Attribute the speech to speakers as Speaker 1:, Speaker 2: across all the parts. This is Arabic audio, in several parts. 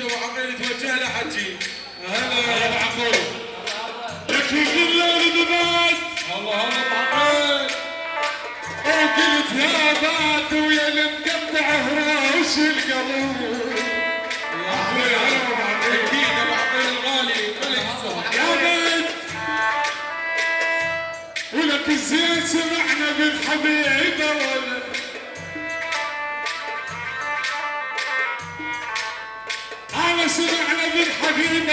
Speaker 1: ابو عقيل توجه له حجي هلا
Speaker 2: ابو عقيل لك الليل دبات
Speaker 1: الله الله ابو عقيل
Speaker 2: وقلت يا بات ويا المقطع هراش القلب
Speaker 1: يا عقيل هلا أبو عقيل أكيد الغالي. ملك
Speaker 2: يا بنت ولك الزين سمعنا بالحبيبة ولا سمعنا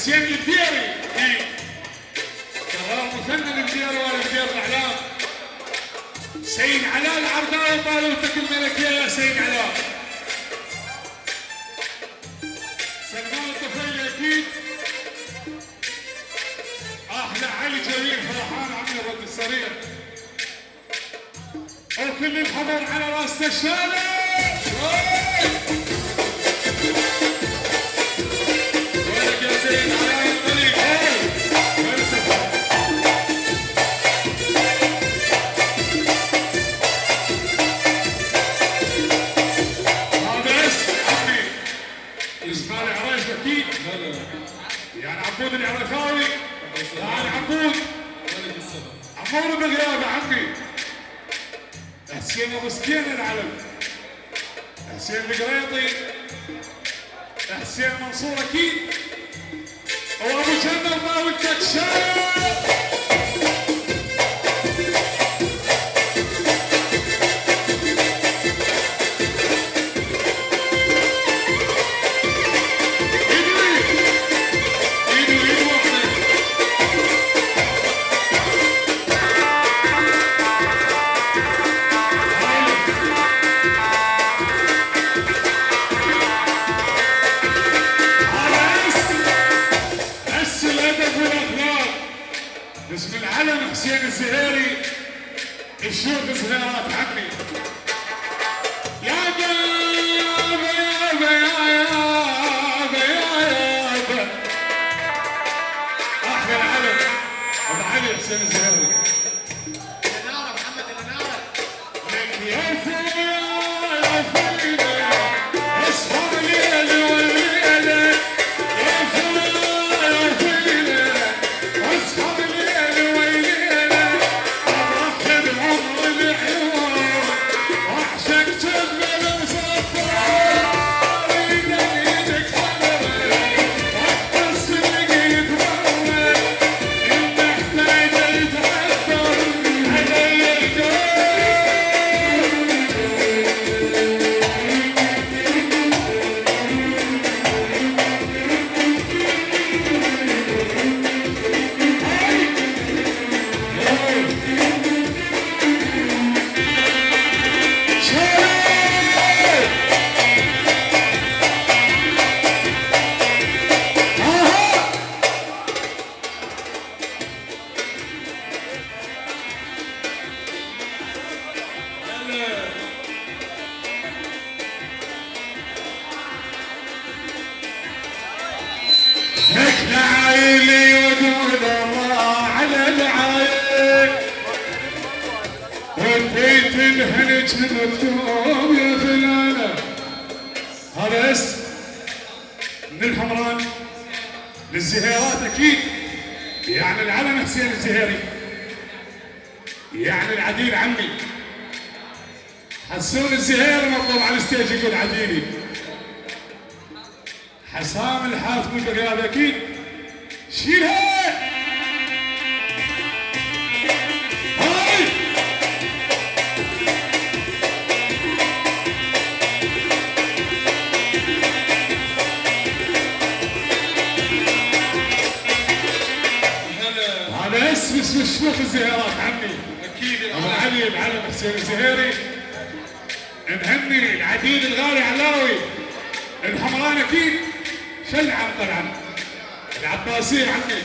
Speaker 2: الحسين الديري كرار مثنى الديري والدير الأعلام. سيد علاء العرضاوي طالوتك الملكية يا سيد علاء سلمان الطفيلي أكيد أحلى علي جميل فرحان عمي الرد السريع وكل الحضر على رأس الشارع. عبود العرفاوي يعني عبود عمور بغيابه عمي. حسين ابو سكين العلم. حسين القريطي حسين منصور أكيد. وابو جنة وماوي الكتشاف باسم العلم حسين الزهيري الشيخ زهيرات عمي يا بابا يا بابا يا بابا يا بابا أحلى العلم أبو علي حسين الزهيري الهنج مكتوب يا فلانة هذا اسم من الحمران للزهيرات أكيد. يعني العلم حسين الزهيري يعني العديل عمي. حسون الزهيري مطلوب على الستيج يقول عديلي حسام الحاتم البقال أكيد شيلها شيوخ الزهيرات عمي
Speaker 1: أكيد
Speaker 2: أبو
Speaker 1: علي
Speaker 2: العلم حسين الزهيري. نهني العديد الغالي علاوي الحمران أكيد شل عن طلعا العباسيه عمي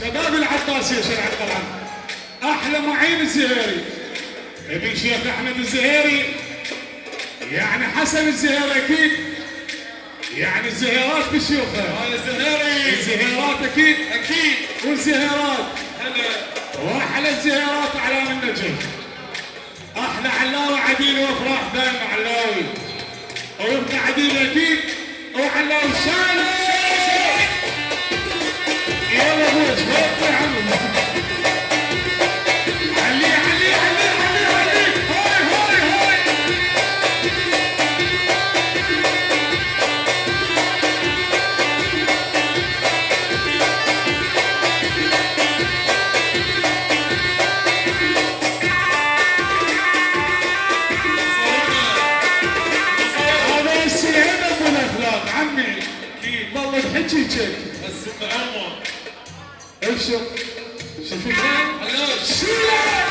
Speaker 2: شباب العباسيه شل عن طلعا أحلى معين الزهيري. ابن شيخ أحمد الزهيري. يعني حسن الزهيري أكيد. يعني الزهيرات بشيوخه
Speaker 1: هذا الزهيري.
Speaker 2: الزهيرات أكيد.
Speaker 1: أكيد.
Speaker 2: والزهيرات.
Speaker 1: هلا.
Speaker 2: واحلى الزهيرات اعلام النجف أحلى علاوي عديل وافراح دائما علاوي وابن عديل أكيد وعلاوي شان. يلا أبوي شوف يا عمي
Speaker 1: Chichek. That's
Speaker 2: super Elmo. Elmo. Chichek.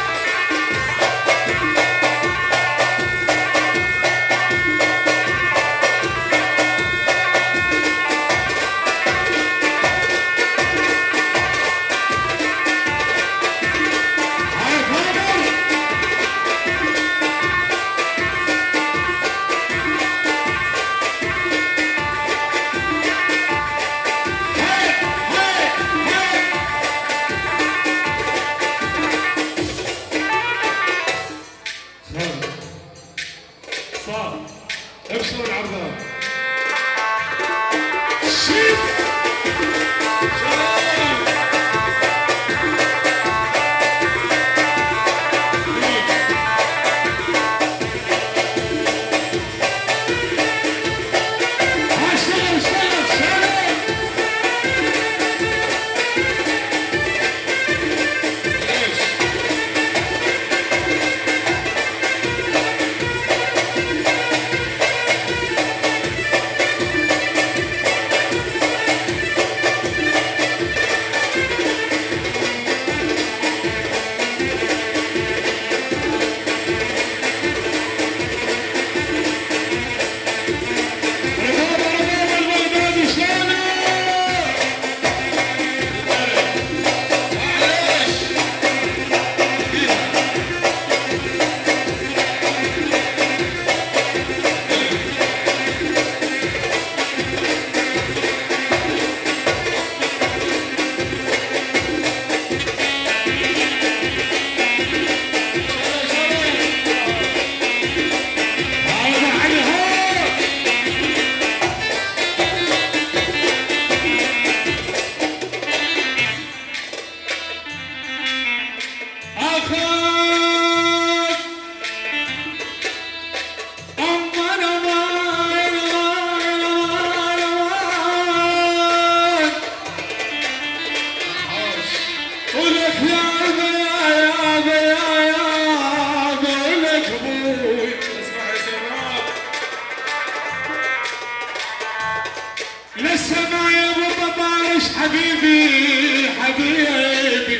Speaker 2: حبيبي.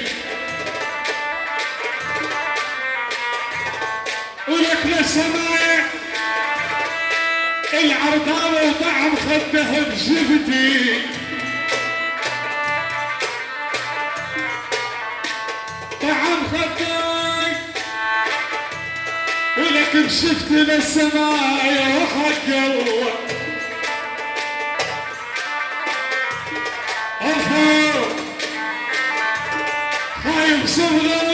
Speaker 2: ولك للسماء العرضاوة وطعم خده بجبتي طعم خدك. ولك بشفت للسماء وحق الله Jackson